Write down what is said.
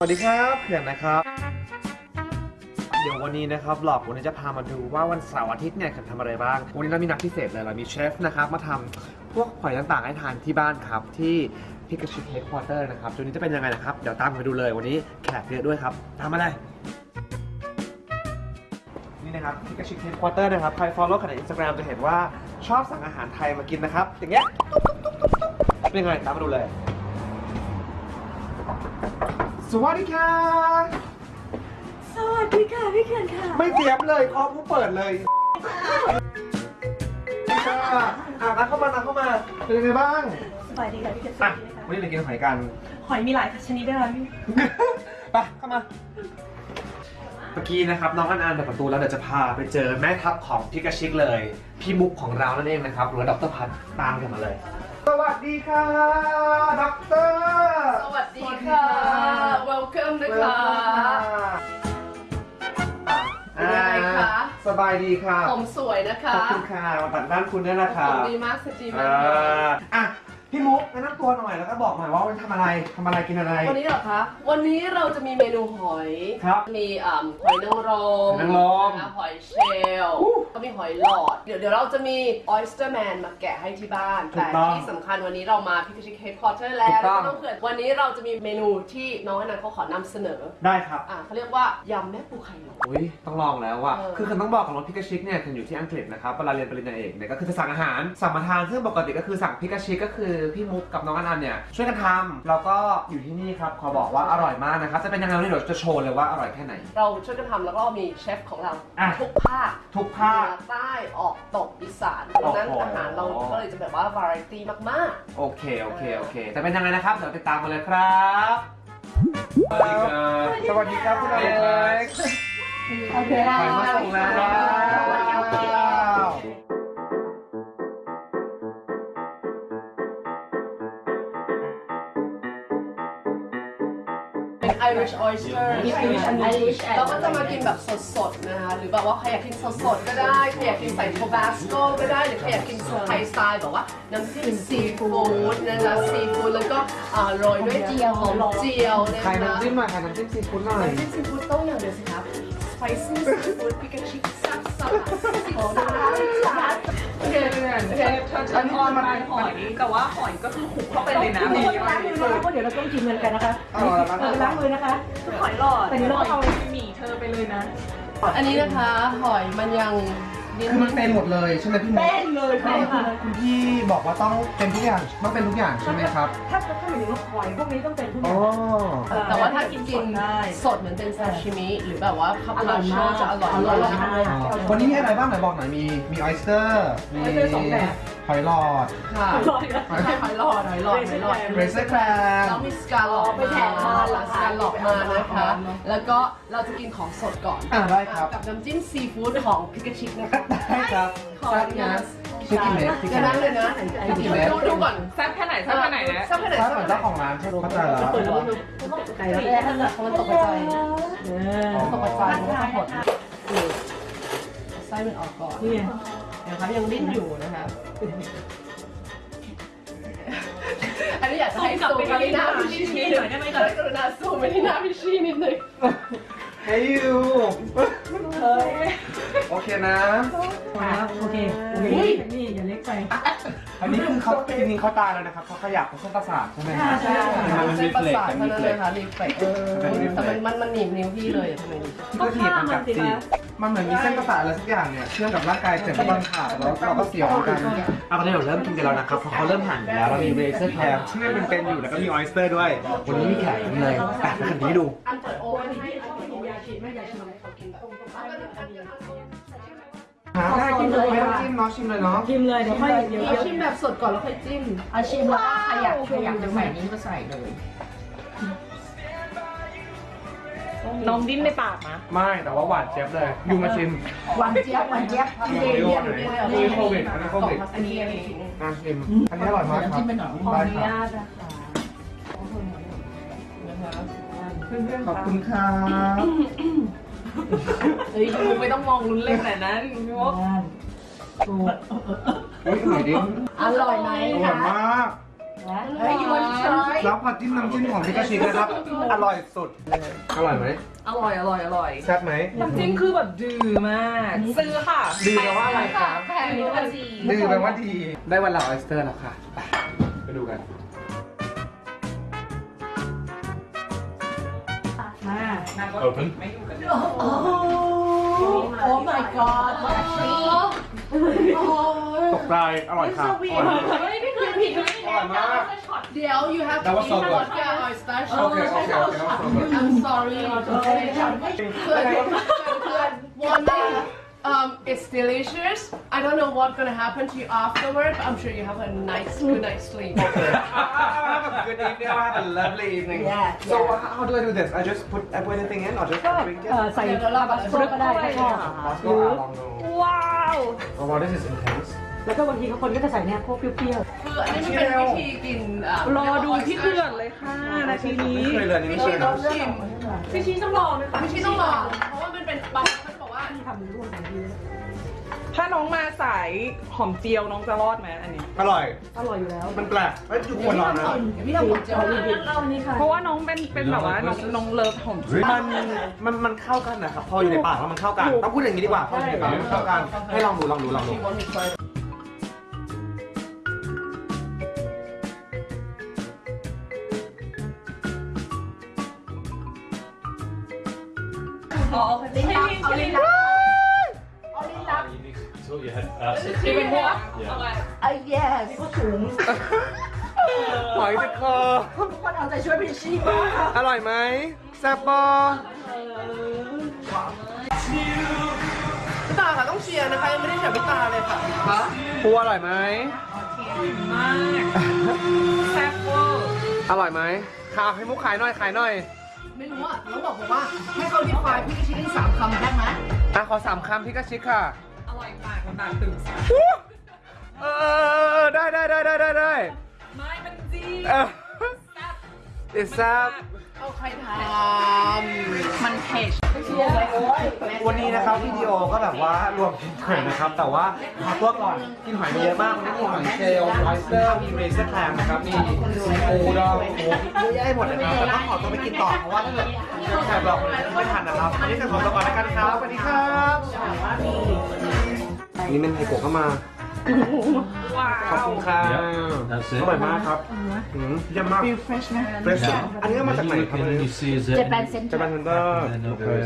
สวัสดีครับเขื่อนนะครับ เดี๋ยววันนี้นะครับ vlog วันนี้จะพามาดูว่าวันเสาร์อาทิตย์เนี่ยเขื่อนทำอะไรบ้าง วันนี้เรามีนัดพิเศษเลยเรามีเชฟนะครับมาทำพวกหอยต่างๆให้ทานที่บ้านครับ ที่พิกาชิ headquarter นะครับจุดนี้จะเป็นยังไงนะครับ เดี๋ยวตามไปดูเลยวันนี้แขกเยอะด้วยครับ ตามมาเลยนี่นะครับพิกาชิ headquarter นะครับใคร follow กันใน Instagram จะเห็นว่าชอบสั่งอาหารไทยมากินนะครับอย่างเงี้ยเป็นยังไงตามมาดูเลย สวัสดีค่ะ สวัสดีค่ะพี่เขื่อนค่ะ ไม่เตรียมเลยพร้อมผู้เปิดเลยค่ะอะนัดเข้ามานัดเข้ามา เป็นยังไงบ้าง สบายดีค่ะพี่เขื่อนสอะวัสดีนะคะวันนี้เรากินหอยกัน หอยมีหลายชนิดด้วยค่ะพี่ไปเข้ามา เมื่อกี้นะครับน้องอันอันเปิดประตูแล้วเดี๋ยวจะพาไปเจอแม่ทัพของพิกาชิกเลย พี่มุกของเรานั่นเองนะครับหรือว่าดรพัฒน์ตามกันมาเลย สวัสดีค่ะดรสวัสดีค่ะ welcome นะ คะอ่าเป็นไงคะ สบายดีค่ะ ผมสวยนะคะ ขอบคุณค่ะมาตัดด้านคุณด้วยนะผคะมดีมากสจีมาอ่าอะ พี่มุกแนะนำตัวหน่อยแล้วก็บอกหน่อยว่าวันนี้ทำอะไรทำอะไรกินอะไร วันนี้เหรอคะ วันนี้เราจะมีเมนูหอย ครับมีอ่าหอยนางรมหอยนางรมนะคะหอยเชลล์อู้ก็มีหอยหลอด เดี๋ยวเดี๋ยวเราจะมี oyster man มาแกะให้ที่บ้าน ถูแต่กต้องที่สำคัญวันนี้เรามาพิพิธภัณฑ์ headquarter แล้ถูวกต้องแล้วก็ต้องเกิดวันนี้เราจะมีเมนูที่น้องอนันต์เขาขอนำเสนอ ได้ครับอ่าเขาเรียกว่ายำแม่ปูไข่หลอด อุ้ยต้องลองแล้วว่ะเออ คือคือต้องบอกของรถพิกาชิกเนี่ยคืออยู่ที่อังกฤษนะครับเวลาเรียนปริญญาเอกเนี่ยก็คือจะสั่งอาหารสั่งมาทานซึ่งปกติก็คือสั่งพิกาชิกก็คือพี่มุกกับน้องอนันต์เนี่ยช่วยกันทำแล้วก็อยู่ที่นี่ครับขอบอกว่าอร่อยมากนะครับจะเป็นยังไงวันนี้เดี๋ยวจะโชว์เลยว่าอร่อยแค่ไหน เราช่วยกันทำแล้วก็มีเชฟของเราอะทุกภาคทุกเหภาคนือใต้ออกตกอีสานเพราะฉะนั้นโอ้โห อาหารเราก็เลยจะแบบว่าวาไรตี้มากโอเคโอเคโอเคแต่เป็นยังไงนะครับเดี๋ยวติดตามมาเลยครับสวัสดีครับ สวัสดีครับคุณอเล็กซ์ๆโอเคถ่ายมาส่งแล้ว เป็น Irish oyster Irish Irish เราก็จะมากินแบบสดๆนะคะหรือแบบว่าใครอยากกินสดๆก็ได้ใครอยากกินใส่ Tabasco ก็ได้หรือใครอยากกินสไทยสไตล์แบบว่าน้ำจิ้มซีฟู้ดนะคะซีฟู้ดแล้วก็อ่าโรยด้วยเจียวหอมเจียวนะใครคะน้ำจิ้มมาใครน้ำจิ้มซีฟู้ดหน่อย น้ำจิ้มซีฟู้ดต้องอย่างเดียวสิครับ spicy seafood พิกาชิซับซับซับโอเคเพื่อนเชฟฉันทอดมาหอยแต่ว่าหอยก็คือคลุกเข้าไปเลยนะมีล้างมือนะคะเพราะเดี๋ยวเราต้องกินเงินกันนะคะเอาละครับเออล้างมือนะคะหอยหลอดแต่นี้เราเอาหมี่เธอไปเลยนะ อันนี้นะคะหอยมันยังดิ้นคือมันเป็นหมดเลยใช่ไหมพี่มุก เต้นเลยใช่ค่ะคุณพี่บอกว่าต้องเป็นทุกอย่างต้องเป็นทุกอย่างใช่ไหมครับ ถ้าถ้าหมายถึงว่าหอยพวกนี้ต้องเป็นทุกออ๋อย่างแต่ว่าถ้ากินสดได้ สดเหมือนเป็นซาชิมิหรือแบบว่าคาอปาร่อยโชมากจะอร่อยอร่อยมากมาก วันนี้มีอะไรบ้างไหนบอกหน่อยมีมีออยสเตอร์มี oyster สองแบบ หอยหลอด ค่ะอร่อยนะไม่ใช่หอยหลอดหอยหลอดหอยหลอด เรเซอร์แครแล้วมีสกาลอปไปแถมมาเหรอสคะกาลอปมานะคะ แล้วก็เราจะกินของสดก่อน อ่าได้ครับ กับน้ำจิ้มซีฟู้ดของพิกาชิกนะคะ ได้ครับขออนุญาตชิคกี้เมกชิคเดี๋กี้ยวเมนั้นกเลยนะชิคกี้เมกดูดูก่อนแซ่บแค่ไหนแซ่บแค่ไหนนะแซ่บแค่ไหนถ้าแซ่บเหมือนแค่ไหนเจ้าของร้านเข้าใจแล้วเปิดแล้วดูไก่แล้วแรกนั่นแหละเพราะมันตกกระจายเออตกกระจายมันก็หดนี่ไส้มันออกก่อน นี่นะคะยังดิ้นอยู่นะคะ อันนี้อยากจะให้ซูมไปที่หน้าพี่ชีหน่อยได้ไหมคะกรุณาซูมไปที่หน้าพี่ชีนิดนึงเฮ้ยยูโอเคนะ โอเค นี่นี่อย่าเล็กไป อันนี้คือเขาจริงๆเขาตายแล้วนะครับเขาขยับเขาเส้นประสาทใช่ไหมครับ ใช่มันเส้รีนเฟประล็กสาทมันเท่ารีนั้นเฟเลล็ยก ค่ะรีเฟล็กแต่มันมันมันหนีบนิ้วพี่เลยทำไมดิก็ถีบมันกัดจีมันเหมือนมีเส้นประสาทอะไรสักอย่างเนี่ยเชื่อมกับร่างกายเสร็จแล้วมันขาดแล้วเราก็เสียวกันเอาตอนนี้เราเริ่มกินกันแล้วนะครับเพราะเขาเริ่มหั่นแล้วเรามีเรเซอร์แคมที่มันเป็นอยู่แล้วก็มีออยสเตอร์ด้วย วันนี้มีแขกเลยแต่ขันนี้ดู อันเปิดโอเว่นให้ให้ยาฉีดไม่ยาฉีดเขากินแบบ หาได้กินเลยไม่ต้องจิ้มเนาะชิมเลยเนาะชิมเลยเดี๋ยวค่อยเดี๋ยวเราชิมแบบสดก่อนแล้วค่อยจิ้มเอาชิมแล้วก็ขยับขยับจะใส่นี้ก็ใส่เลยน้องดิ้นในปากนะไม่แต่ว่าหวานเจี๊ยบเลยยูมาชิมหวานเจี๊ยบหวานเจี๊ยบอันนี้โควิดอันนี้โควิดอันนี้อันนี้มาชิมอันนี้อร่อยมากครับจิ้มไปหน่อยขออนุได้คญารับตนะคะเพื่อนๆขอบคุณครับ เฮ้ยดูไม่ต้องมองลุ้นเล่นแต่นั้นพี่วอกถูกอุ้ยอร่อยดิอร่อยไหมอร่อยคะมากอ Hey you want to try แล้วผัดจิ้มน้ำจิ้มของพิกาชินะครับ อร่อยสุด อร่อยไหม อร่อยอร่อยอร่อยแซ่บไหมน้ำจิ้มคือแบบดื้อมาก ซื้อค่ะ ดื้อแปลว่าอะไรครับแพงด้วยดื้อแปลว่าดี ได้วันละออสเตอร์แล้วค่ะ ไปไปดูกัน Open. Oh my god what a treat ตกใจอร่อยค่ะอร่อยมากเดี๋ยว you have to That was so eat good. vodka oyster โอเคโอเคโอเค I'm sorry เพื่อนเพื่อนเพื่อน warning um it's delicious I don't know what's gonna happen to you afterward but I'm sure you have a nice good night's sleep Have a good evening. Have a lovely evening. Yeah, So yeah. how do I do this? I just put I put anything in or just drink it? เอ่อใส่ เดี๋ยวเราแบบ ฟรุตก็ได้ถ้าชอบ Costco อ่ะลองดู ว้าว Oh wow, this is intense. แล้วก็บางทีเขาคนก็จะใส่เนี่ยพวกเปรี้ยว คืออันนี้มันเป็นวิธีกินอ่ะ รอดูที่เขื่อนเลยค่ะนาทีนี้ ไม่เคยเลยอันนี้ไม่ พี่ เค ชี ย ต้ เล อง ย ชิม พี่ชี้ต้องรอไหมคะ พี่ชีต้องลองเพราะว่ามันเป็นบาง คนบอกว่าๆที่ทำร่วมกันดีถ้าน้องมาสายหอมเจียวน้องจะรอดไหมอันนี้ อร่อย อร่อยอยู่แล้วมันแปลกเอ้ยทุกคนลองนะพี่ทำหมดเจอเอาอันนี้ค่ะเพราะว่าน้องเป็นเป็นแบบว่าน้องน้องเลิฟหอมเจียวมันมันมันเข้ากันนะครับพออยู่ในปากแล้วมันเข้ากันต้องพูดอย่างนี้ดีกว่าพออยู่ในปากแล้วมันเข้ากันให้ลองดูลองดูลองดู ที่เป็นพวก ไอ้ yes ก็สูง หอยติดคอ ทุกคนเอาใจช่วยพี่ชีมาก อร่อยไหมแซ่บปอพี่ตาค่ะต้องเชียร์นะคะยังไม่ได้เชียร์พี่ตาเลยค่ะปูอร่อยไหมมากแซ่บเวอร์อร่อยไหมค่ะให้มุกขายหน่อยขายหน่อย ไม่รู้อะแล้วบอกผมว่าให้เขาดีควายพี่ชิ้นสามคำได้ไหมอะขอสามคำพี่กระชิกค่ะ ปากมันปากตึงเออได้ได้ได้ได้ได้ได้ไม่มันจีเออ It's up เอาใครทมันเผ็ดวันนี้นะครับวิดีโอก็แบบว่ารวมกินหอยนะครับ แต่ว่าขอตัวก่อนกินหอยไปเยอะมากวันนี้มีหอยเชลล์ไวสเตอร์มีเรเซอร์แคลมนะครับมีปูดองหมูเยอะแยะไปหมดเลยนะครับแต่ต้องขอตัวไปกินต่อเพราะว่าถ้าเกิดแขกบอกไม่ทันนะครับวันนี้จะขอตัวก่อนแล้วกันครับสวัสดีครับ นี่เป็นไฮโกะก็มา ว้าขอบวคุณครับ That's อ it. ร่อยมากครับอืมเยี่ยมมากฟิลเฟรชนะ เฟรชอันนี้ก็มาจากไหน Then you ครับ can อัน only นี้ see is เจ็ it ดแปดเซนจะเป็นเทนเดอร์ and then over